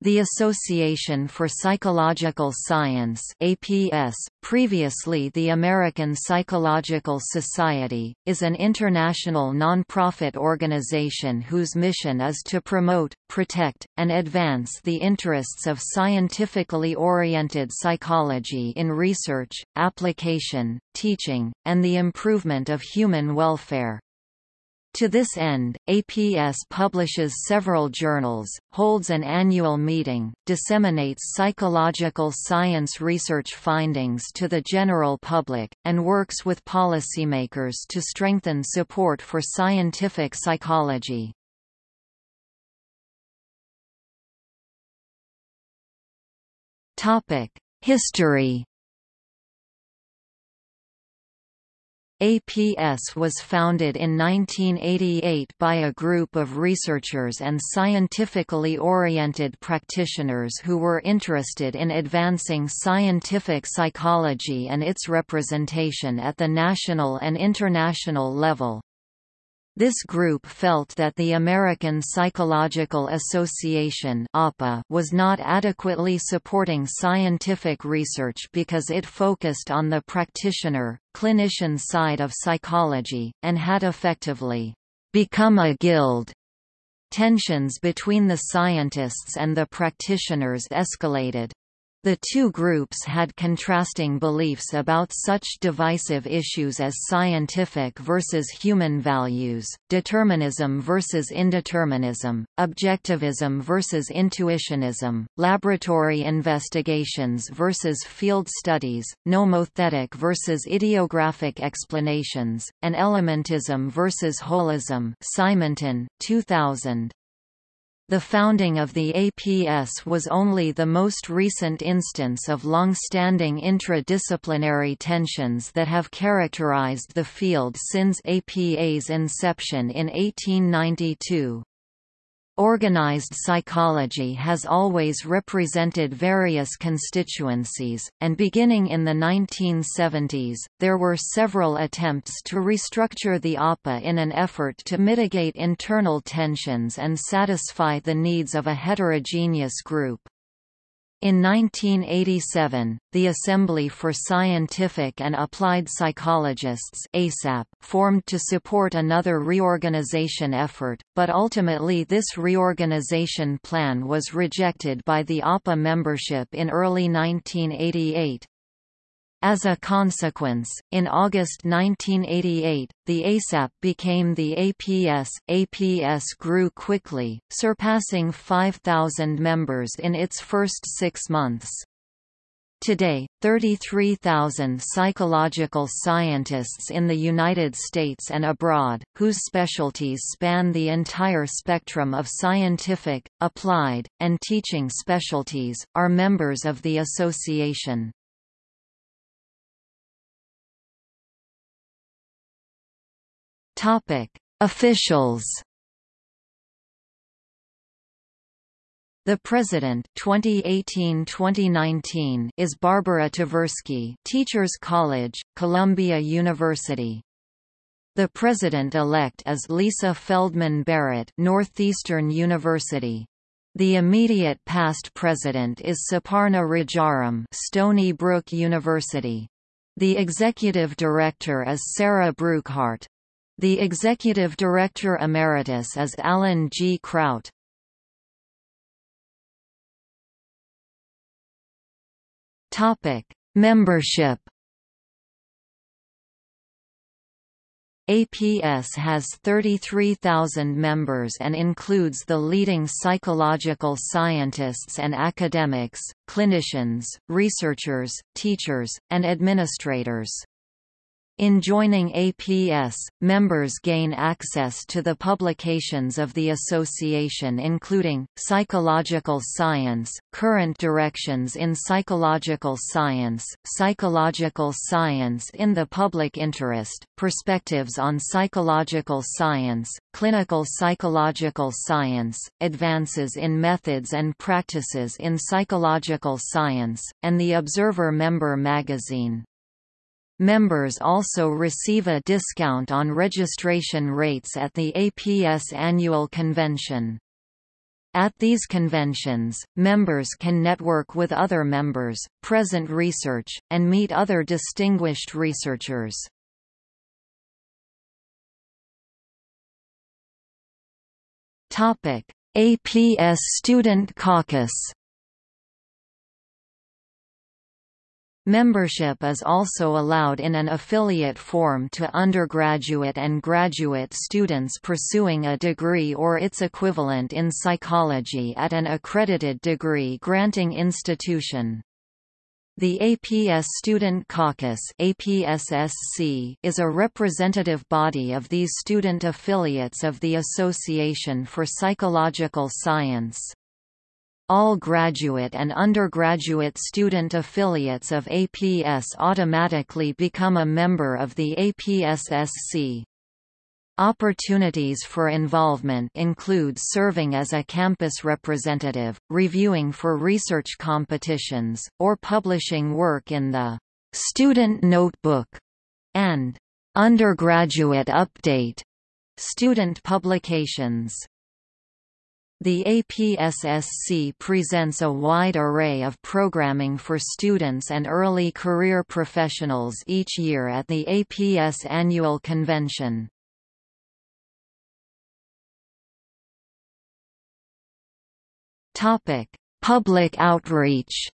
The Association for Psychological Science APS, previously the American Psychological Society, is an international non-profit organization whose mission is to promote, protect, and advance the interests of scientifically oriented psychology in research, application, teaching, and the improvement of human welfare. To this end, APS publishes several journals, holds an annual meeting, disseminates psychological science research findings to the general public, and works with policymakers to strengthen support for scientific psychology. History APS was founded in 1988 by a group of researchers and scientifically oriented practitioners who were interested in advancing scientific psychology and its representation at the national and international level. This group felt that the American Psychological Association was not adequately supporting scientific research because it focused on the practitioner, clinician side of psychology, and had effectively become a guild. Tensions between the scientists and the practitioners escalated. The two groups had contrasting beliefs about such divisive issues as scientific versus human values, determinism versus indeterminism, objectivism versus intuitionism, laboratory investigations versus field studies, nomothetic versus idiographic explanations, and elementism versus holism Simonton, 2000. The founding of the APS was only the most recent instance of long-standing intradisciplinary tensions that have characterized the field since APA's inception in 1892. Organized psychology has always represented various constituencies, and beginning in the 1970s, there were several attempts to restructure the APA in an effort to mitigate internal tensions and satisfy the needs of a heterogeneous group. In 1987, the Assembly for Scientific and Applied Psychologists ASAP formed to support another reorganization effort, but ultimately this reorganization plan was rejected by the APA membership in early 1988. As a consequence, in August 1988, the ASAP became the APS. APS grew quickly, surpassing 5,000 members in its first six months. Today, 33,000 psychological scientists in the United States and abroad, whose specialties span the entire spectrum of scientific, applied, and teaching specialties, are members of the association. Topic: Officials. The president 2018-2019 is Barbara Tversky, Teachers College, Columbia University. The president-elect is Lisa Feldman Barrett, Northeastern University. The immediate past president is Suparna Rajaram, Stony Brook University. The executive director is Sarah Brookhart, the executive director emeritus is Alan G. Kraut. Topic: Membership. APS has 33,000 members and includes the leading psychological scientists and academics, clinicians, researchers, teachers, and administrators. In joining APS, members gain access to the publications of the association including, Psychological Science, Current Directions in Psychological Science, Psychological Science in the Public Interest, Perspectives on Psychological Science, Clinical Psychological Science, Advances in Methods and Practices in Psychological Science, and the Observer Member Magazine. Members also receive a discount on registration rates at the APS annual convention. At these conventions, members can network with other members, present research, and meet other distinguished researchers. APS Student Caucus Membership is also allowed in an affiliate form to undergraduate and graduate students pursuing a degree or its equivalent in psychology at an accredited degree-granting institution. The APS Student Caucus is a representative body of these student affiliates of the Association for Psychological Science. All graduate and undergraduate student affiliates of APS automatically become a member of the APSSC. Opportunities for involvement include serving as a campus representative, reviewing for research competitions, or publishing work in the Student Notebook and Undergraduate Update student publications. The APSSC presents a wide array of programming for students and early career professionals each year at the APS Annual Convention. Public outreach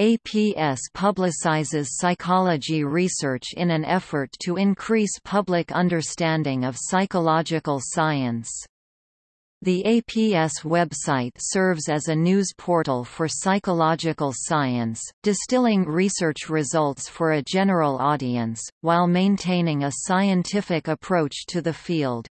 APS publicizes psychology research in an effort to increase public understanding of psychological science. The APS website serves as a news portal for psychological science, distilling research results for a general audience, while maintaining a scientific approach to the field.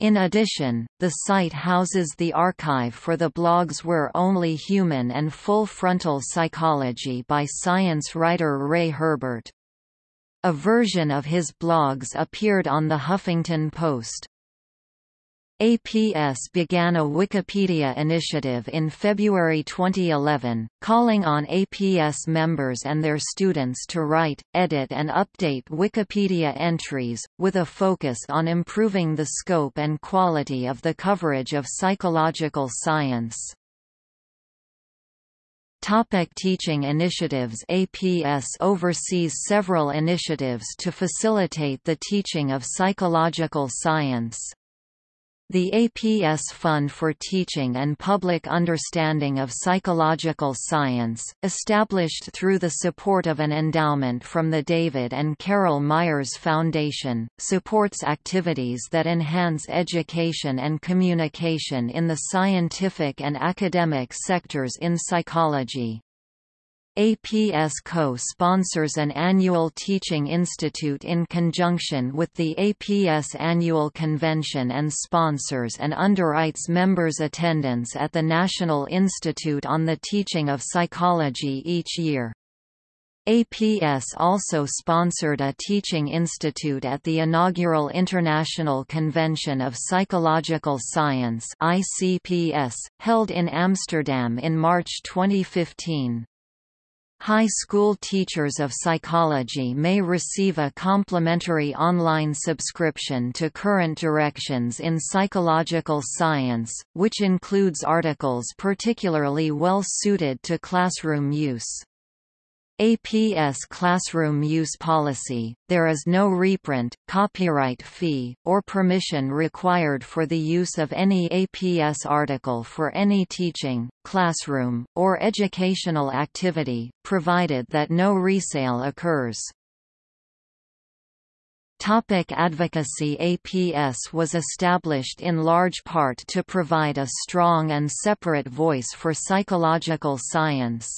In addition, the site houses the archive for the blogs We're Only Human and Full Frontal Psychology by science writer Wray Herbert. A version of his blogs appeared on the Huffington Post. APS began a Wikipedia initiative in February 2011, calling on APS members and their students to write, edit and update Wikipedia entries, with a focus on improving the scope and quality of the coverage of psychological science. Topic teaching initiatives APS oversees several initiatives to facilitate the teaching of psychological science. The APS Fund for Teaching and Public Understanding of Psychological Science, established through the support of an endowment from the David and Carol Myers Foundation, supports activities that enhance education and communication in the scientific and academic sectors in psychology. APS co-sponsors an annual teaching institute in conjunction with the APS annual convention and sponsors and underwrites members' attendance at the National Institute on the Teaching of Psychology each year. APS also sponsored a teaching institute at the inaugural International Convention of Psychological Science ICPS, held in Amsterdam in March 2015. High school teachers of psychology may receive a complimentary online subscription to Current Directions in Psychological Science, which includes articles particularly well suited to classroom use. APS classroom use policy, there is no reprint, copyright fee, or permission required for the use of any APS article for any teaching, classroom, or educational activity, provided that no resale occurs. Topic advocacy APS was established in large part to provide a strong and separate voice for psychological science.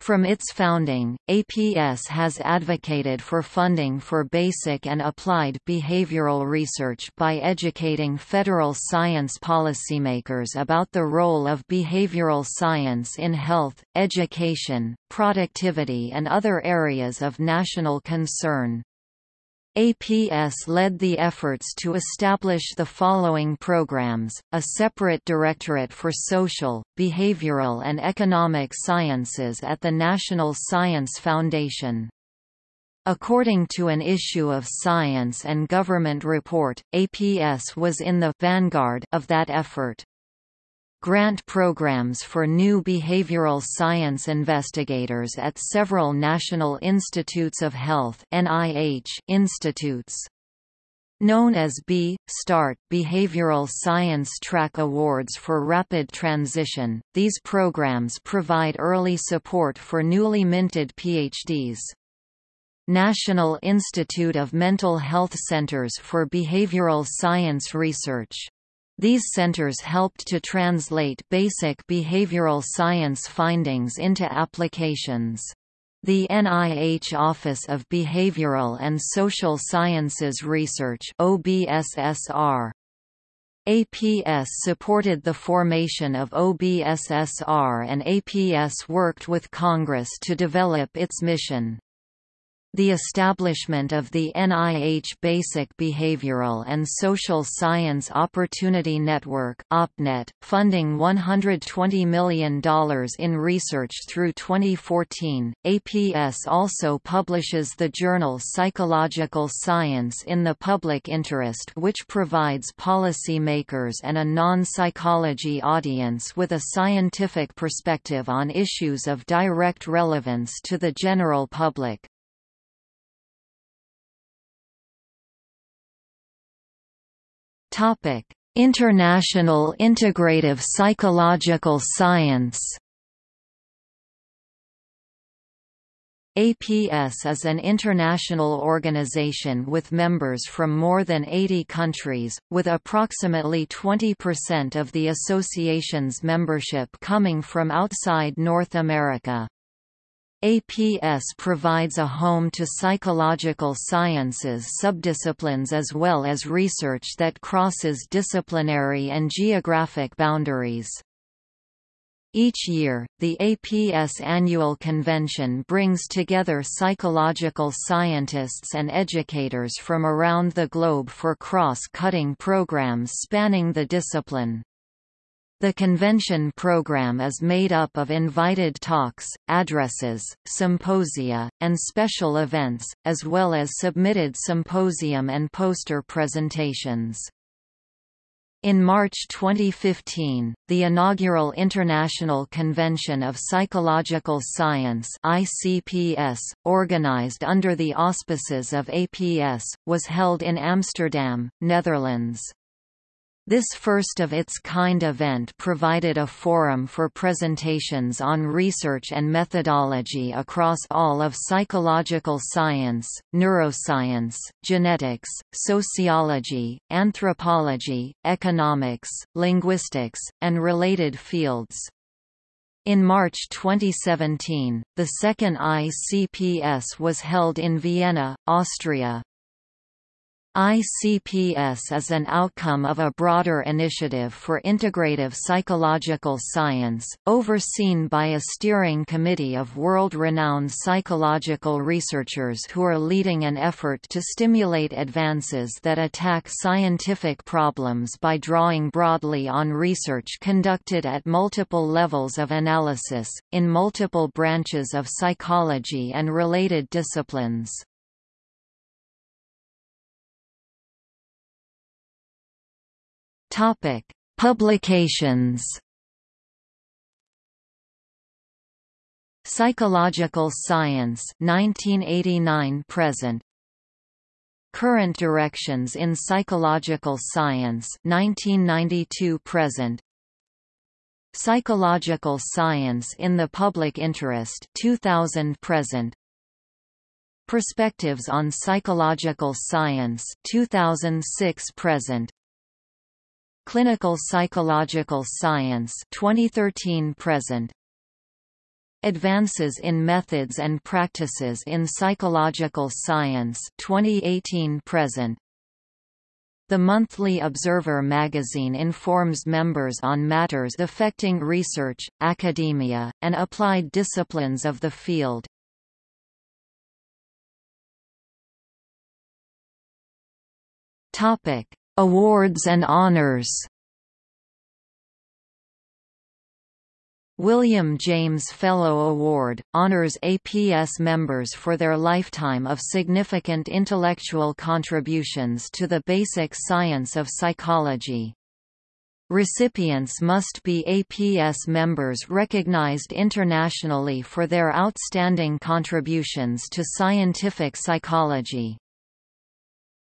From its founding, APS has advocated for funding for basic and applied behavioral research by educating federal science policymakers about the role of behavioral science in health, education, productivity and other areas of national concern. APS led the efforts to establish the following programs, a separate directorate for social, behavioral and economic sciences at the National Science Foundation. According to an issue of Science and Government Report, APS was in the vanguard of that effort. Grant programs for new behavioral science investigators at several National Institutes of Health institutes known as B. START Behavioral Science Track Awards for Rapid Transition. These programs provide early support for newly minted PhDs. National Institute of Mental Health Centers for Behavioral Science Research. These centers helped to translate basic behavioral science findings into applications. The NIH Office of Behavioral and Social Sciences Research OBSSR APS supported the formation of OBSSR and APS worked with Congress to develop its mission. The establishment of the NIH Basic Behavioral and Social Science Opportunity Network OppNet, funding $120 million in research through 2014. APS also publishes the journal Psychological Science in the Public Interest which provides policymakers and a non-psychology audience with a scientific perspective on issues of direct relevance to the general public. Topic: International Integrative Psychological Science. APS is an international organization with members from more than 80 countries, with approximately 20% of the association's membership coming from outside North America. APS provides a home to psychological sciences subdisciplines as well as research that crosses disciplinary and geographic boundaries. Each year, the APS annual convention brings together psychological scientists and educators from around the globe for cross-cutting programs spanning the discipline. The convention program is made up of invited talks, addresses, symposia, and special events, as well as submitted symposium and poster presentations. In March 2015, the inaugural International Convention of Psychological Science ICPS, organized under the auspices of APS, was held in Amsterdam, Netherlands. This first-of-its-kind event provided a forum for presentations on research and methodology across all of psychological science, neuroscience, genetics, sociology, anthropology, economics, linguistics, and related fields. In March 2017, the second ICPS was held in Vienna, Austria. ICPS is an outcome of a broader initiative for integrative psychological science, overseen by a steering committee of world-renowned psychological researchers who are leading an effort to stimulate advances that attack scientific problems by drawing broadly on research conducted at multiple levels of analysis, in multiple branches of psychology and related disciplines. Topic: Publications. Psychological Science 1989 present. Current Directions in Psychological Science 1992 present. Psychological Science in the Public Interest 2000 present. Perspectives on Psychological Science 2006 present Clinical Psychological Science 2013 present. Advances in Methods and Practices in Psychological Science 2018 present. The monthly Observer magazine informs members on matters affecting research, academia, and applied disciplines of the field. Topic: Awards and honors William James Fellow Award, honors APS members for their lifetime of significant intellectual contributions to the basic science of psychology. Recipients must be APS members recognized internationally for their outstanding contributions to scientific psychology.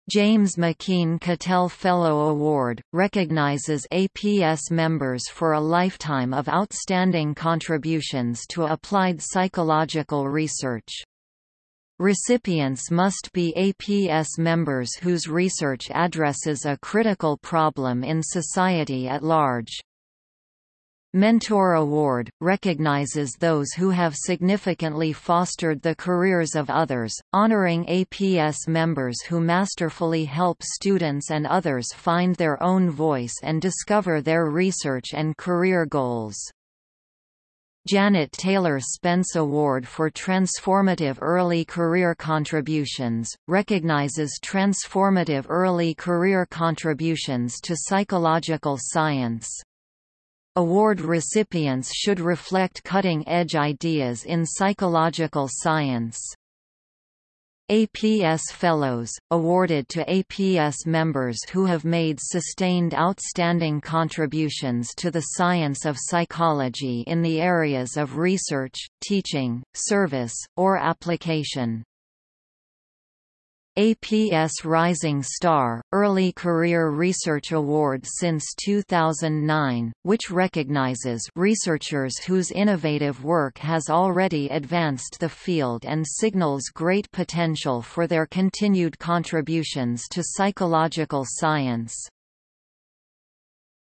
James McKeen Cattell Fellow Award, recognizes APS members for a lifetime of outstanding contributions to applied psychological research. Recipients must be APS members whose research addresses a critical problem in society at large. Mentor Award, recognizes those who have significantly fostered the careers of others, honoring APS members who masterfully help students and others find their own voice and discover their research and career goals. Janet Taylor Spence Award for Transformative Early Career Contributions, recognizes transformative early career contributions to psychological science. Award recipients should reflect cutting-edge ideas in psychological science. APS Fellows, awarded to APS members who have made sustained outstanding contributions to the science of psychology in the areas of research, teaching, service, or application. APS Rising Star, Early Career Research Award since 2009, which recognizes researchers whose innovative work has already advanced the field and signals great potential for their continued contributions to psychological science.